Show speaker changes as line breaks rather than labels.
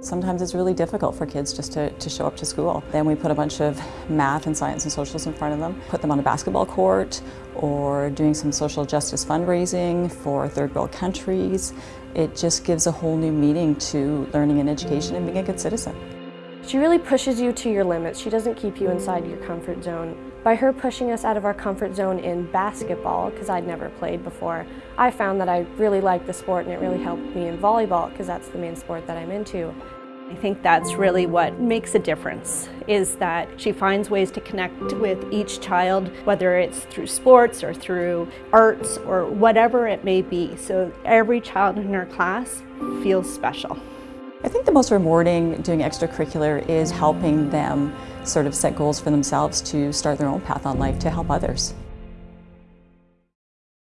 Sometimes it's really difficult for kids just to, to show up to school. Then we put a bunch of math and science and socials in front of them, put them on a basketball court or doing some social justice fundraising for third world countries. It just gives a whole new meaning to learning and education and being a good citizen.
She really pushes you to your limits. She doesn't keep you inside your comfort zone. By her pushing us out of our comfort zone in basketball, because I'd never played before, I found that I really liked the sport and it really helped me in volleyball, because that's the main sport that I'm into.
I think that's really what makes a difference, is that she finds ways to connect with each child, whether it's through sports or through arts or whatever it may be. So every child in her class feels special.
I think the most rewarding doing extracurricular is helping them sort of set goals for themselves to start their own path on life to help others.